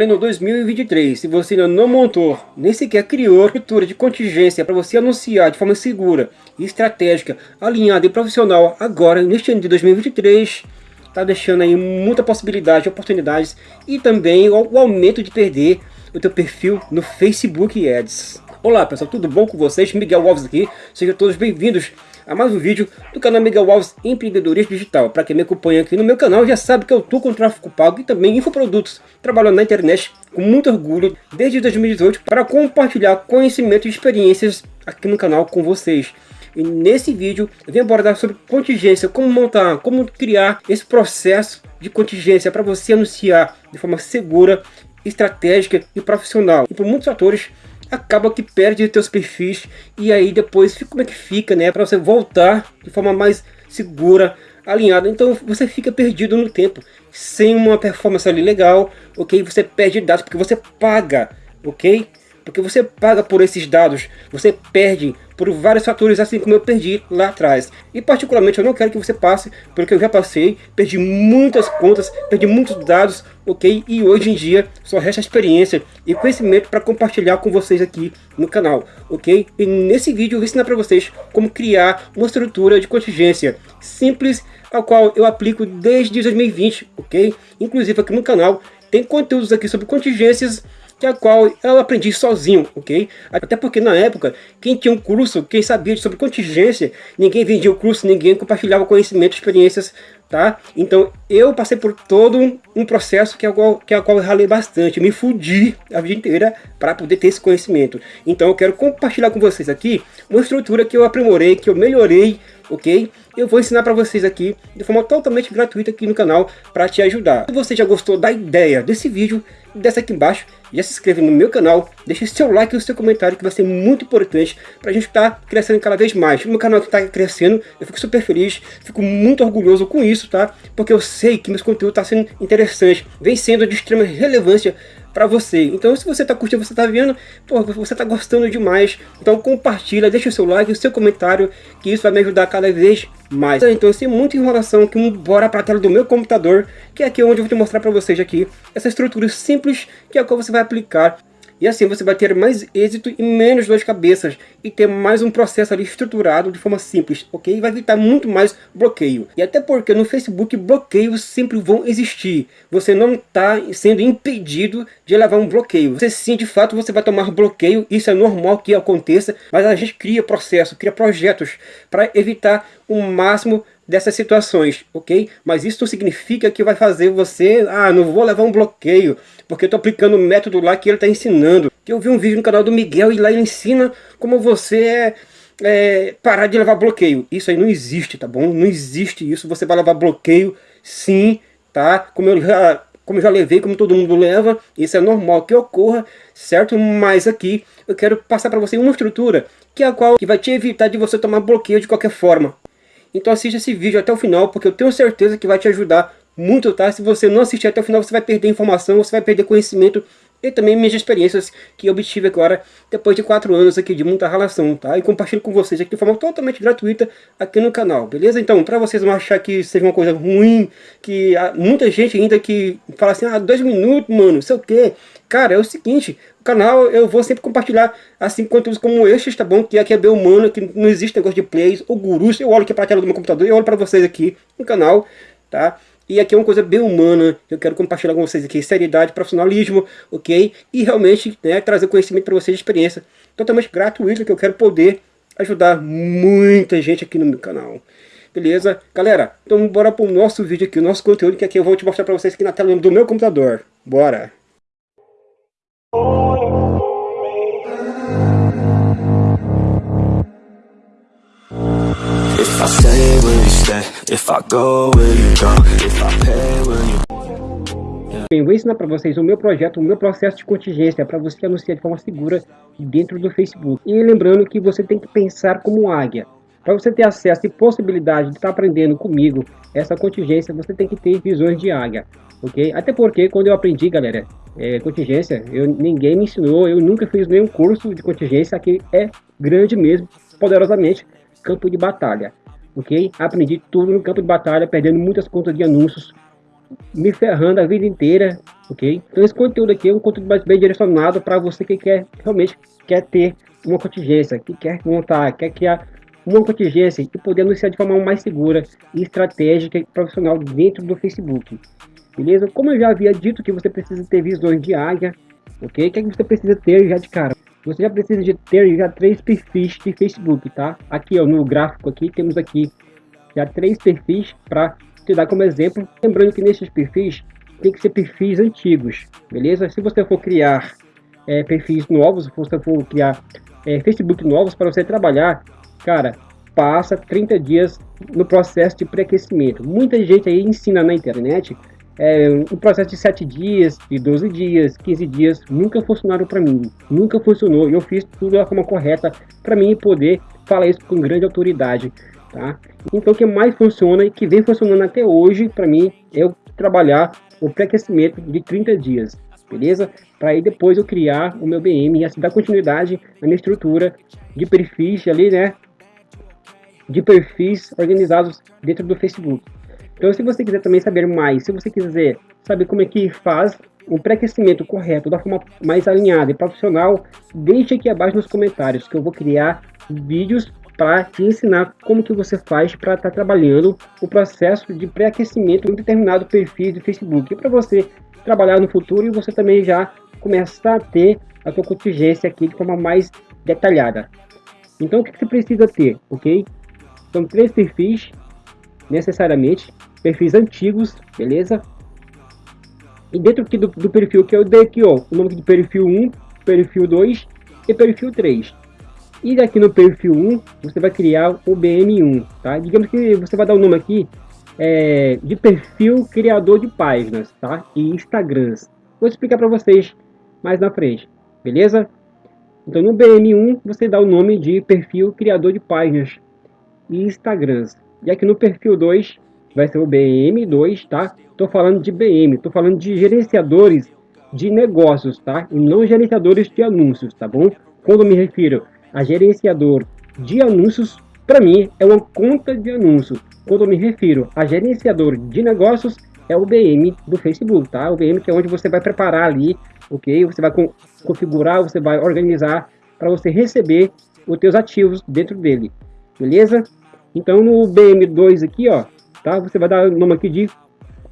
Pleno 2023, se você ainda não montou, nem sequer criou estrutura de contingência para você anunciar de forma segura, estratégica, alinhada e profissional agora, neste ano de 2023, está deixando aí muita possibilidade, oportunidades e também o, aumento de perder o teu perfil no Facebook Ads. Olá pessoal, tudo bom com vocês? Miguel Alves aqui, sejam todos bem-vindos a mais um vídeo do canal Miguel Alves Empreendedorismo Digital. Para quem me acompanha aqui no meu canal já sabe que eu estou com tráfego pago e também infoprodutos, trabalhando na internet com muito orgulho desde 2018 para compartilhar conhecimento e experiências aqui no canal com vocês. E nesse vídeo eu abordar sobre contingência, como montar, como criar esse processo de contingência para você anunciar de forma segura, estratégica e profissional. E por muitos fatores acaba que perde teus perfis e aí depois como é que fica, né? Para você voltar de forma mais segura, alinhada. Então você fica perdido no tempo, sem uma performance ali legal, ok? Você perde dados porque você paga, ok? Porque você paga por esses dados, você perde por vários fatores, assim como eu perdi lá atrás. E particularmente eu não quero que você passe pelo que eu já passei, perdi muitas contas, perdi muitos dados, ok? E hoje em dia só resta experiência e conhecimento para compartilhar com vocês aqui no canal, ok? E nesse vídeo eu vou ensinar para vocês como criar uma estrutura de contingência simples, a qual eu aplico desde 2020, ok? Inclusive aqui no canal tem conteúdos aqui sobre contingências que a qual eu aprendi sozinho, ok? Até porque na época, quem tinha um curso, quem sabia sobre contingência, ninguém vendia o curso, ninguém compartilhava conhecimento, experiências, tá? Então eu passei por todo um processo que é a qual, que é a qual eu ralei bastante, me fudi a vida inteira para poder ter esse conhecimento. Então eu quero compartilhar com vocês aqui uma estrutura que eu aprimorei, que eu melhorei, ok? Eu vou ensinar para vocês aqui de forma totalmente gratuita aqui no canal para te ajudar. Se você já gostou da ideia desse vídeo, desce aqui embaixo, já se inscreve no meu canal, deixe seu like e o seu comentário que vai ser muito importante para a gente estar tá crescendo cada vez mais. O meu canal está crescendo, eu fico super feliz, fico muito orgulhoso com isso, tá? Porque eu sei que meus conteúdos está sendo interessante, vem sendo de extrema relevância para você. Então se você está curtindo, você está vendo, pô, você está gostando demais, então compartilha, deixa o seu like, o seu comentário, que isso vai me ajudar cada vez mais. Então sem muita enrolação, que bora para a tela do meu computador, que é aqui onde eu vou te mostrar para vocês aqui, essa estrutura simples que é a qual você vai aplicar e assim você vai ter mais êxito e menos dor de cabeças e ter mais um processo ali estruturado de forma simples, ok? E vai evitar muito mais bloqueio. E até porque no Facebook bloqueios sempre vão existir. Você não está sendo impedido de levar um bloqueio. Você sim, de fato, você vai tomar bloqueio, isso é normal que aconteça, mas a gente cria processo, cria projetos para evitar o máximo dessas situações, ok? Mas isso significa que vai fazer você, ah, não vou levar um bloqueio, porque eu estou aplicando o método lá que ele está ensinando. Eu vi um vídeo no canal do Miguel e lá ele ensina como você é, é, parar de levar bloqueio. Isso aí não existe, tá bom? Não existe isso, você vai levar bloqueio sim, tá? Como eu já como eu já levei, como todo mundo leva, isso é normal que ocorra, certo? Mas aqui eu quero passar para você uma estrutura que é a qual que vai te evitar de você tomar bloqueio de qualquer forma. Então assista esse vídeo até o final, porque eu tenho certeza que vai te ajudar muito, tá? Se você não assistir até o final, você vai perder informação, você vai perder conhecimento e também minhas experiências que obtive agora depois de 4 anos aqui de muita relação, tá? E compartilho com vocês aqui de forma totalmente gratuita aqui no canal, beleza? Então, para vocês não achar que seja uma coisa ruim, que há muita gente ainda que fala assim, ah, dois minutos, mano, sei o quê. Cara, é o seguinte, o canal eu vou sempre compartilhar assim conteúdos como estes, tá bom? Que aqui é bem humano, que não existe negócio de plays ou gurus. Eu olho aqui para a tela do meu computador, eu olho para vocês aqui no canal, tá? E aqui é uma coisa bem humana, eu quero compartilhar com vocês aqui seriedade, profissionalismo, ok? E realmente né, trazer conhecimento para vocês, experiência totalmente gratuita, que eu quero poder ajudar muita gente aqui no meu canal. Beleza? Galera, então bora para o nosso vídeo aqui, o nosso conteúdo, que aqui eu vou te mostrar para vocês aqui na tela do meu computador. Bora! If I go, will you go? If I pay, will you... Bem, vou ensinar para vocês o meu projeto, o meu processo de contingência para você anunciar de forma segura dentro do Facebook. E lembrando que você tem que pensar como águia. Para você ter acesso e possibilidade de estar tá aprendendo comigo essa contingência, você tem que ter visões de águia, ok? Até porque quando eu aprendi, galera, é, contingência, eu, ninguém me ensinou, eu nunca fiz nenhum curso de contingência, aqui é grande mesmo, poderosamente, campo de batalha, ok? Aprendi tudo no campo de batalha, perdendo muitas contas de anúncios, me ferrando a vida inteira, ok? Então esse conteúdo aqui é um conteúdo mais bem direcionado para você que quer realmente quer ter uma contingência, que quer montar, quer criar uma contingência e poder anunciar de forma mais segura, estratégica e profissional dentro do Facebook. Beleza? Como eu já havia dito que você precisa ter visões de águia, ok? O que, é que você precisa ter já de cara? Você já precisa de ter já três perfis de Facebook, tá? Aqui ó, no gráfico aqui temos aqui já três perfis para te dar como exemplo. Lembrando que nesses perfis tem que ser perfis antigos, beleza? Se você for criar é, perfis novos, se você for criar é, Facebook novos para você trabalhar, cara, passa 30 dias no processo de pré-aquecimento. Muita gente aí ensina na internet é, um processo de 7 dias, de 12 dias, 15 dias, nunca funcionaram para mim, nunca funcionou. Eu fiz tudo da forma correta para mim poder falar isso com grande autoridade. Tá? Então o que mais funciona e que vem funcionando até hoje para mim é eu trabalhar o pré-aquecimento de 30 dias, beleza? Para aí depois eu criar o meu BM e assim dar continuidade à minha estrutura de perfis ali, né? De perfis organizados dentro do Facebook. Então se você quiser também saber mais, se você quiser saber como é que faz o pré-aquecimento correto, da forma mais alinhada e profissional, deixe aqui abaixo nos comentários que eu vou criar vídeos para te ensinar como que você faz para estar tá trabalhando o processo de pré-aquecimento em um determinado perfil de Facebook. Para você trabalhar no futuro e você também já começar a ter a sua contingência aqui de forma mais detalhada. Então o que você precisa ter, ok? São três perfis, necessariamente, perfis antigos, beleza? E dentro aqui do, do perfil que eu dei aqui, ó, o nome de perfil 1, perfil 2 e perfil 3. E aqui no perfil 1, você vai criar o BM1, tá? Digamos que você vai dar o nome aqui é, de perfil criador de páginas, tá? E Instagrams. Vou explicar para vocês mais na frente, beleza? Então no BM1 você dá o nome de perfil criador de páginas e Instagrams. E aqui no perfil 2 vai ser o BM2, tá? Tô falando de BM, tô falando de gerenciadores de negócios, tá? E não gerenciadores de anúncios, tá bom? Quando me refiro a gerenciador de anúncios, para mim, é uma conta de anúncio. Quando me refiro a gerenciador de negócios, é o BM do Facebook, tá? O BM que é onde você vai preparar ali, ok? Você vai configurar, você vai organizar para você receber os teus ativos dentro dele, beleza? Então no BM2 aqui, ó, tá? Você vai dar o nome aqui de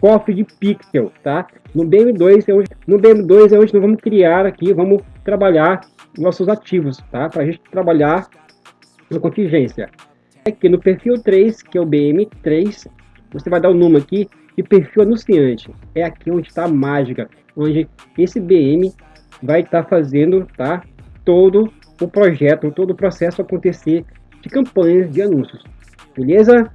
cofre de pixel, tá? No BM2 é onde, no BM2 é onde nós vamos criar aqui, vamos trabalhar nossos ativos, tá? Para a gente trabalhar na contingência. Aqui no perfil 3, que é o BM3, você vai dar o nome aqui de perfil anunciante. É aqui onde está a mágica, onde esse BM vai estar tá fazendo, tá? Todo o projeto, todo o processo acontecer de campanhas de anúncios. Beleza?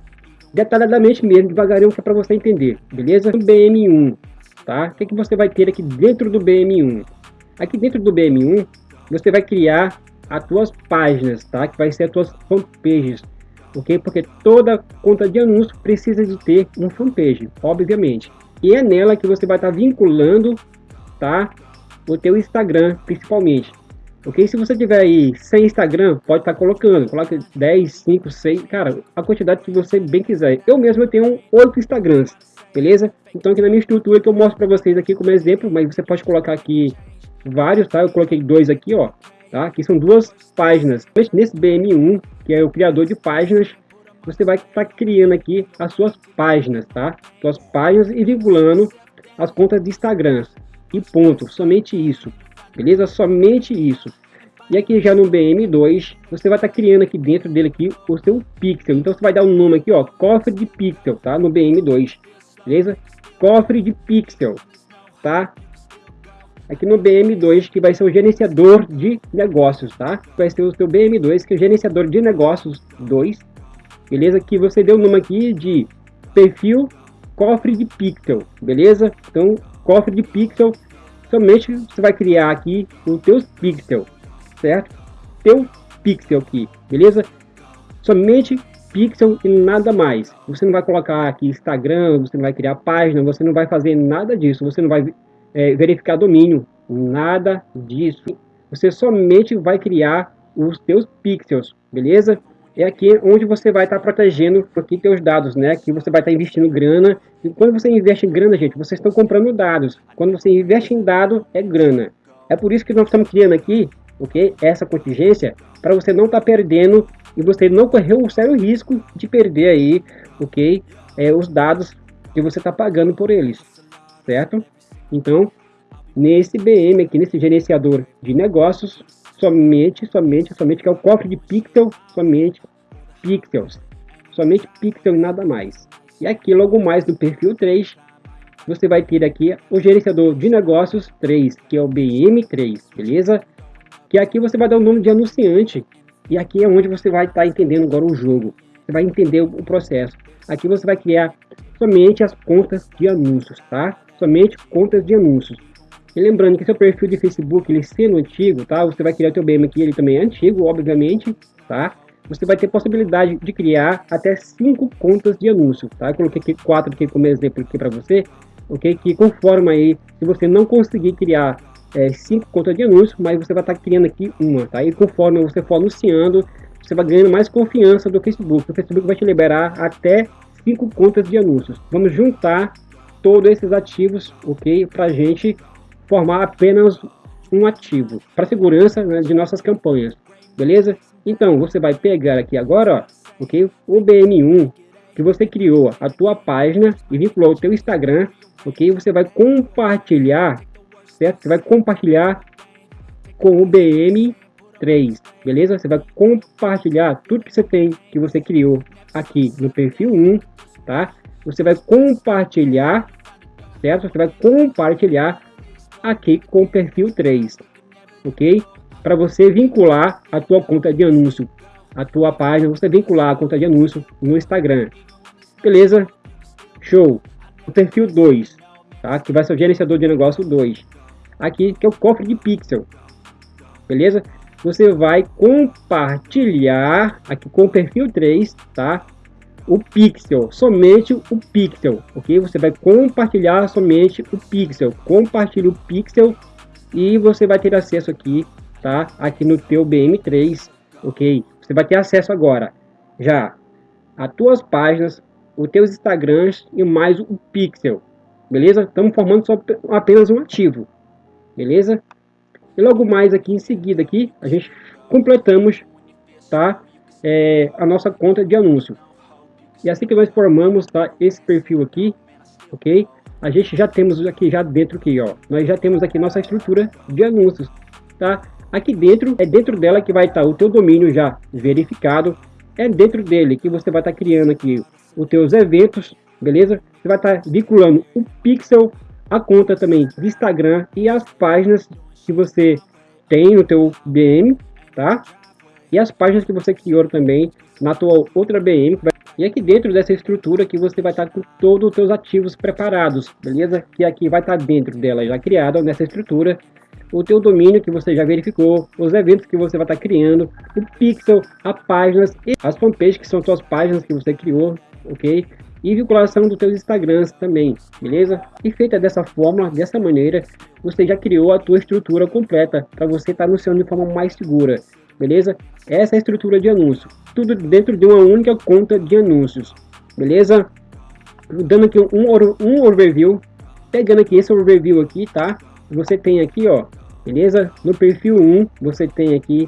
Detalhadamente mesmo, devagarinho, que é para você entender. Beleza? No BM1, tá? O que, que você vai ter aqui dentro do BM1? Aqui dentro do BM1, você vai criar as tuas páginas, tá? Que vai ser as tuas fanpages, ok? Porque toda conta de anúncio precisa de ter um fanpage, obviamente. E é nela que você vai estar tá vinculando, tá? O teu Instagram, principalmente. Ok? Se você tiver aí sem Instagram, pode estar tá colocando. Coloca 10, 5, 6, cara, a quantidade que você bem quiser. Eu mesmo eu tenho 8 Instagrams, beleza? Então aqui na minha estrutura que eu mostro para vocês aqui como exemplo, mas você pode colocar aqui vários, tá? Eu coloquei dois aqui, ó, tá? Aqui são duas páginas. Nesse BM1, que é o criador de páginas, você vai estar tá criando aqui as suas páginas, tá? Suas páginas e vinculando as contas de Instagram. E ponto, somente isso. Beleza? Somente isso. E aqui já no BM2, você vai estar tá criando aqui dentro dele aqui o seu pixel. Então você vai dar um nome aqui, ó, cofre de pixel, tá? No BM2, beleza? Cofre de pixel, tá? aqui no BM2, que vai ser o gerenciador de negócios, tá? Vai ser o seu BM2, que é o gerenciador de negócios 2, beleza? Que você deu o nome aqui de perfil cofre de pixel, beleza? Então, cofre de pixel, somente você vai criar aqui os teus pixel, certo? Teu pixel aqui, beleza? Somente pixel e nada mais. Você não vai colocar aqui Instagram, você não vai criar página, você não vai fazer nada disso, você não vai é, verificar domínio, nada disso. Você somente vai criar os teus pixels, beleza? É aqui onde você vai estar tá protegendo aqui teus dados, né? Aqui você vai estar tá investindo grana. E quando você investe em grana, gente, vocês estão comprando dados. Quando você investe em dado, é grana. É por isso que nós estamos criando aqui, ok? Essa contingência, para você não estar tá perdendo e você não correr o sério risco de perder aí, ok? É, os dados que você está pagando por eles, certo? Então, nesse BM aqui, nesse gerenciador de negócios, somente, somente, somente, que é o cofre de pixel, somente pixels. Somente pixel e nada mais. E aqui, logo mais no perfil 3, você vai ter aqui o gerenciador de negócios 3, que é o BM3, beleza? Que aqui você vai dar o nome de anunciante. E aqui é onde você vai estar tá entendendo agora o jogo. Você vai entender o processo. Aqui você vai criar somente as contas de anúncios, tá? Somente contas de anúncios. E lembrando que seu perfil de Facebook, ele sendo antigo, tá? Você vai criar o teu BM aqui, ele também é antigo, obviamente, tá? Você vai ter possibilidade de criar até cinco contas de anúncio, tá? Eu coloquei aqui quatro aqui como exemplo aqui para você, ok? Que conforma aí, se você não conseguir criar é, cinco contas de anúncio, mas você vai estar tá criando aqui uma, tá? E conforme você for anunciando, você vai ganhando mais confiança do Facebook. O Facebook vai te liberar até cinco contas de anúncios. Vamos juntar todos esses ativos, ok? Para gente formar apenas um ativo para segurança né, de nossas campanhas, beleza? Então você vai pegar aqui agora, ó, ok? O BM1 que você criou a tua página e vinculou o teu Instagram, ok? Você vai compartilhar, certo? Você vai compartilhar com o BM3, beleza? Você vai compartilhar tudo que você tem, que você criou aqui no perfil 1, tá? Você vai compartilhar, certo? Você vai compartilhar aqui com o perfil 3, ok? Para você vincular a tua conta de anúncio, a tua página, você vincular a conta de anúncio no Instagram. Beleza? Show! O perfil 2, tá? Que vai ser o gerenciador de negócio 2. Aqui que é o cofre de pixel. Beleza? Você vai compartilhar aqui com o perfil 3, tá? O pixel, somente o pixel, ok? Você vai compartilhar somente o pixel, compartilhe o pixel e você vai ter acesso aqui, tá? Aqui no teu BM3, ok? Você vai ter acesso agora já a tuas páginas, os teus Instagrams e mais o pixel, beleza? Estamos formando só apenas um ativo, beleza? E logo mais aqui em seguida aqui, a gente completamos, tá? É, a nossa conta de anúncio. E assim que nós formamos tá, esse perfil aqui, ok? A gente já temos aqui já dentro aqui, ó. Nós já temos aqui nossa estrutura de anúncios, tá? Aqui dentro, é dentro dela que vai estar tá o teu domínio já verificado. É dentro dele que você vai estar tá criando aqui os teus eventos, beleza? Você vai estar tá vinculando o pixel, a conta também de Instagram e as páginas que você tem no teu BM, tá? E as páginas que você criou também na tua outra BM, e aqui dentro dessa estrutura que você vai estar com todos os seus ativos preparados, beleza? Que aqui vai estar dentro dela já criada nessa estrutura o teu domínio que você já verificou, os eventos que você vai estar criando, o pixel, as páginas e as fanpages que são suas páginas que você criou, ok? E vinculação dos teus Instagrams também, beleza? E feita dessa forma, dessa maneira, você já criou a tua estrutura completa para você estar anunciando de forma mais segura beleza? Essa é a estrutura de anúncio, tudo dentro de uma única conta de anúncios, beleza? Dando aqui um, um overview, pegando aqui esse overview aqui, tá? Você tem aqui, ó, beleza? No perfil 1, você tem aqui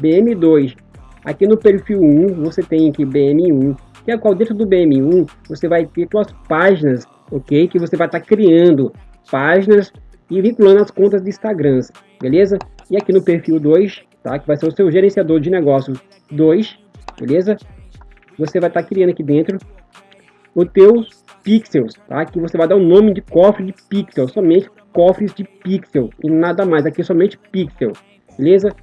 BM2. Aqui no perfil 1, você tem aqui BM1, que é qual dentro do BM1, você vai ter suas páginas, ok? Que você vai estar tá criando páginas e vinculando as contas de Instagrams, beleza? E aqui no perfil 2, tá? Que vai ser o seu gerenciador de negócios 2, beleza? Você vai estar tá criando aqui dentro os teus pixels, tá? Que você vai dar o nome de cofre de pixel, somente cofres de pixel e nada mais, aqui é somente pixel, beleza?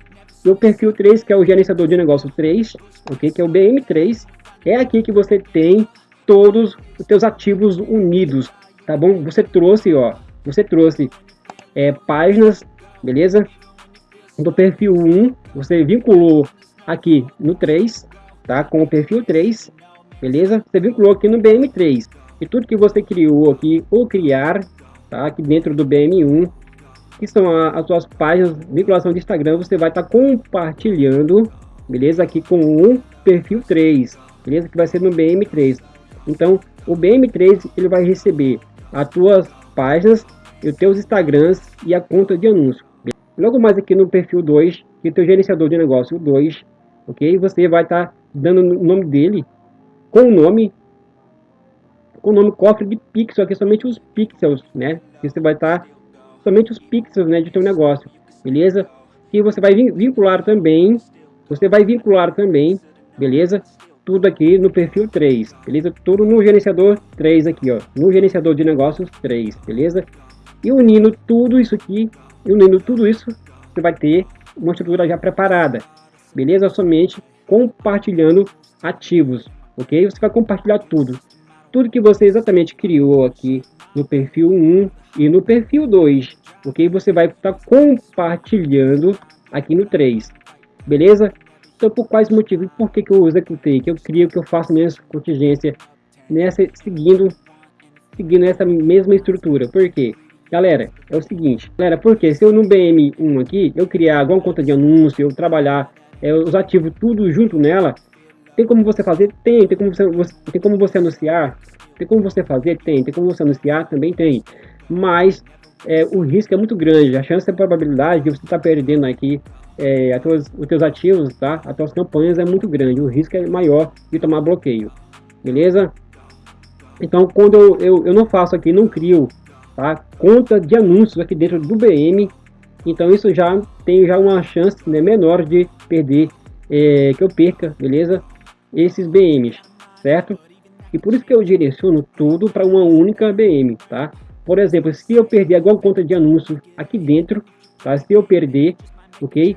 E o perfil 3, que é o gerenciador de negócios 3, ok? Que é o BM3, é aqui que você tem todos os teus ativos unidos, tá bom? Você trouxe, ó, você trouxe é, páginas, beleza? Do perfil 1, você vinculou aqui no 3, tá? Com o perfil 3, beleza? Você vinculou aqui no BM3. E tudo que você criou aqui, ou criar, tá? Aqui dentro do BM1, que são a, as suas páginas, vinculação de Instagram, você vai estar tá compartilhando, beleza? Aqui com um perfil 3, beleza? Que vai ser no BM3. Então, o BM3 ele vai receber as tuas páginas, os teus Instagrams e a conta de anúncio. Logo mais aqui no perfil 2, que é o gerenciador de negócio 2, ok? Você vai estar tá dando o nome dele com o nome com o nome cofre de pixel, aqui somente os pixels, né? Que você vai estar tá, somente os pixels, né, de teu negócio, beleza? E você vai vincular também, você vai vincular também, beleza? Tudo aqui no perfil 3, beleza? Tudo no gerenciador 3 aqui, ó, no gerenciador de negócios 3, beleza? E unindo tudo isso aqui, unindo tudo isso, você vai ter uma estrutura já preparada, beleza? Somente compartilhando ativos, ok? Você vai compartilhar tudo, tudo que você exatamente criou aqui no perfil 1 e no perfil 2, ok? Você vai estar compartilhando aqui no 3, beleza? Então, por quais motivos? Por que, que eu executei? Que eu crio, que eu faço minha contingência nessa, seguindo, seguindo essa mesma estrutura. Por quê? Galera, é o seguinte, galera, porque se eu no BM1 aqui, eu criar alguma conta de anúncio, eu trabalhar é, os ativos tudo junto nela, tem como você fazer? Tem. Tem como você, você, tem como você anunciar? Tem como você fazer? Tem. Tem como você anunciar? Também tem. Mas é, o risco é muito grande. A chance, a probabilidade de você estar tá perdendo aqui é, tuas, os teus ativos, tá? As tuas campanhas é muito grande. O risco é maior de tomar bloqueio. Beleza? Então, quando eu, eu, eu não faço aqui, não crio tá? conta de anúncios aqui dentro do BM, então isso já tem já uma chance né, menor de perder, é, que eu perca, beleza? esses BMs, certo? E por isso que eu direciono tudo para uma única BM, tá? Por exemplo, se eu perder alguma conta de anúncio aqui dentro, tá? Se eu perder, ok?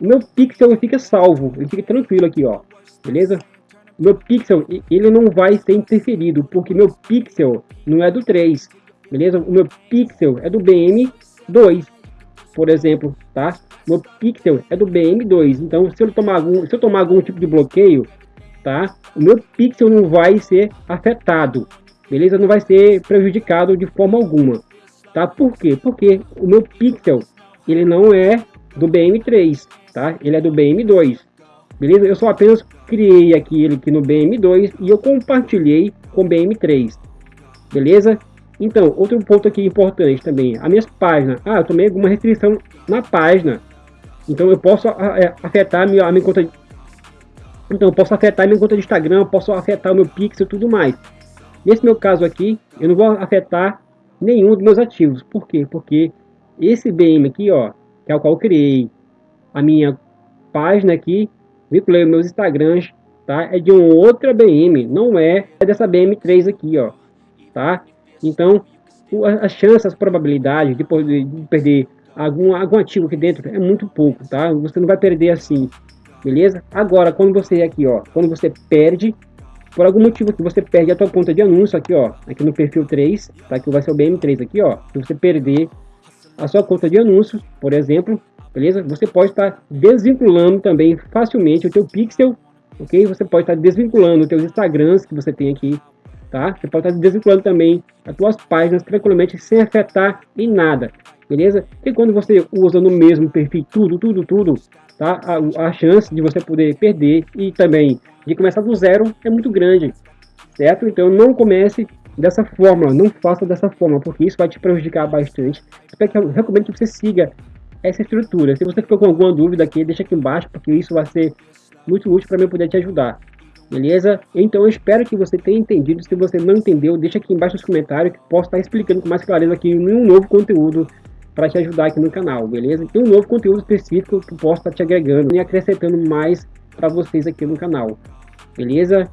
O meu pixel fica salvo, ele fica tranquilo aqui, ó, beleza? Meu pixel, ele não vai ser interferido, porque meu pixel não é do 3, beleza? O meu pixel é do BM2, por exemplo, tá? O meu pixel é do BM2, então se eu tomar algum, se eu tomar algum tipo de bloqueio, tá? O meu pixel não vai ser afetado, beleza? Não vai ser prejudicado de forma alguma, tá? Por quê? Porque o meu pixel, ele não é do BM3, tá? Ele é do BM2, beleza? Eu só apenas criei aqui ele aqui no BM2 e eu compartilhei com BM3, beleza? Então, outro ponto aqui importante também, as minhas páginas. Ah, eu tomei alguma restrição na página. Então eu posso é, afetar a minha, a minha conta então eu posso afetar minha conta de Instagram, posso afetar o meu Pixel e tudo mais. Nesse meu caso aqui, eu não vou afetar nenhum dos meus ativos. Por quê? Porque esse BM aqui, ó, que é o qual eu criei, a minha página aqui, vinculei meus Instagrams, tá? É de uma outra BM, não é, é dessa BM3 aqui, ó, tá? Então, as chances, as probabilidades de, de perder algum, algum ativo aqui dentro é muito pouco, tá? Você não vai perder assim beleza? Agora, quando você aqui, ó, quando você perde, por algum motivo que você perde a tua conta de anúncio aqui, ó, aqui no perfil 3, tá? Que vai ser o BM3 aqui, ó. Se você perder a sua conta de anúncios, por exemplo, beleza? Você pode estar desvinculando também facilmente o teu pixel, ok? Você pode estar desvinculando os teus Instagrams que você tem aqui, tá? Você pode estar desvinculando também as tuas páginas tranquilamente sem afetar em nada, beleza? E quando você usa no mesmo perfil tudo, tudo, tudo, tá? A, a chance de você poder perder e também de começar do zero é muito grande, certo? Então não comece dessa forma, não faça dessa forma, porque isso vai te prejudicar bastante. Eu recomendo que você siga essa estrutura. Se você ficou com alguma dúvida aqui, deixa aqui embaixo, porque isso vai ser muito útil para mim poder te ajudar. Beleza? Então eu espero que você tenha entendido. Se você não entendeu, deixa aqui embaixo nos comentários que posso estar explicando com mais clareza aqui em um novo conteúdo para te ajudar aqui no canal, beleza? Tem um novo conteúdo específico que posso estar te agregando e acrescentando mais para vocês aqui no canal, beleza?